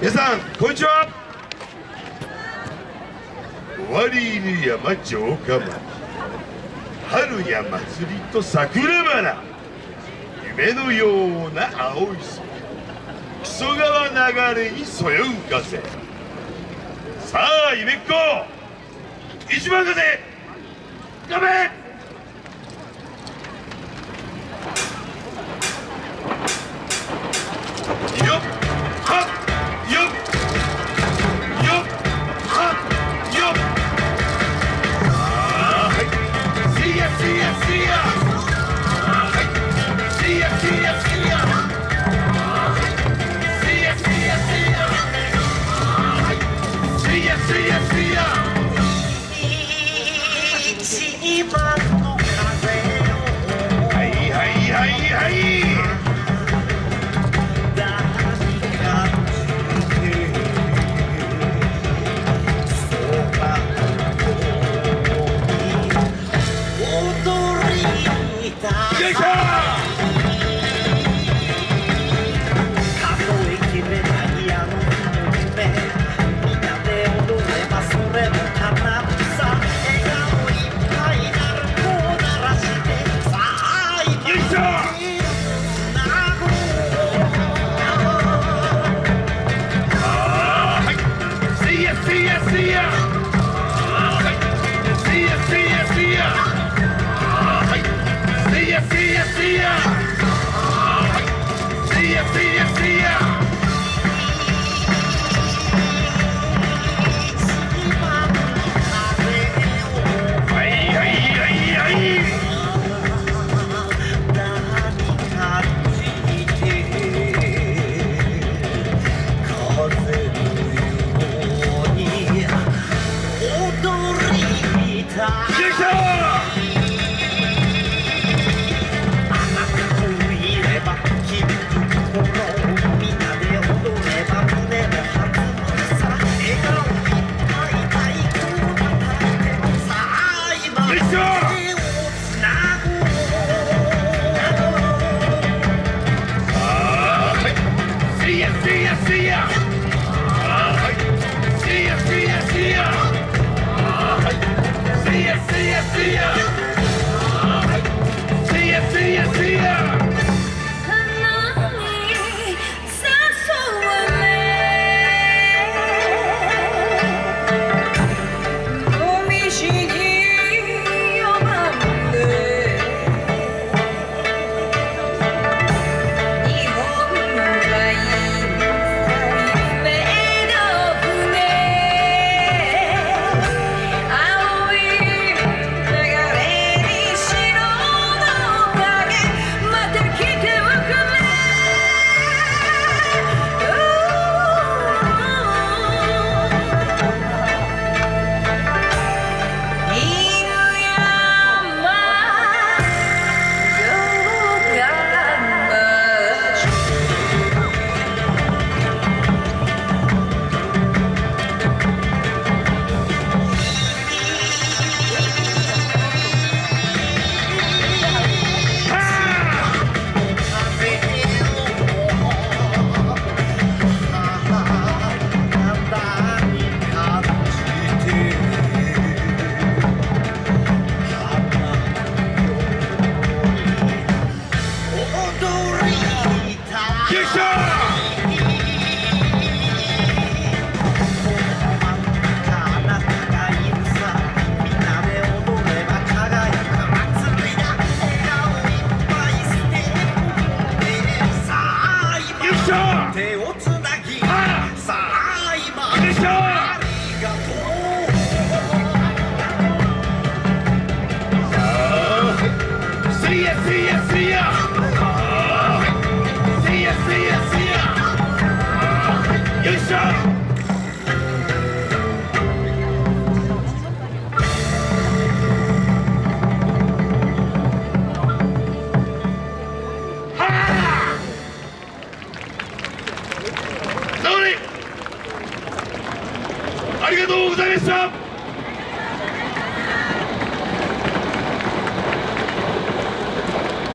皆さんこんにちは。終わり犬山城下町。春や祭りと桜花。夢のような青い空。木曽川流れにそよう風。さあ夢っ子。一番風。頑張れ。Jacob! tu rivita. ありがとうございました。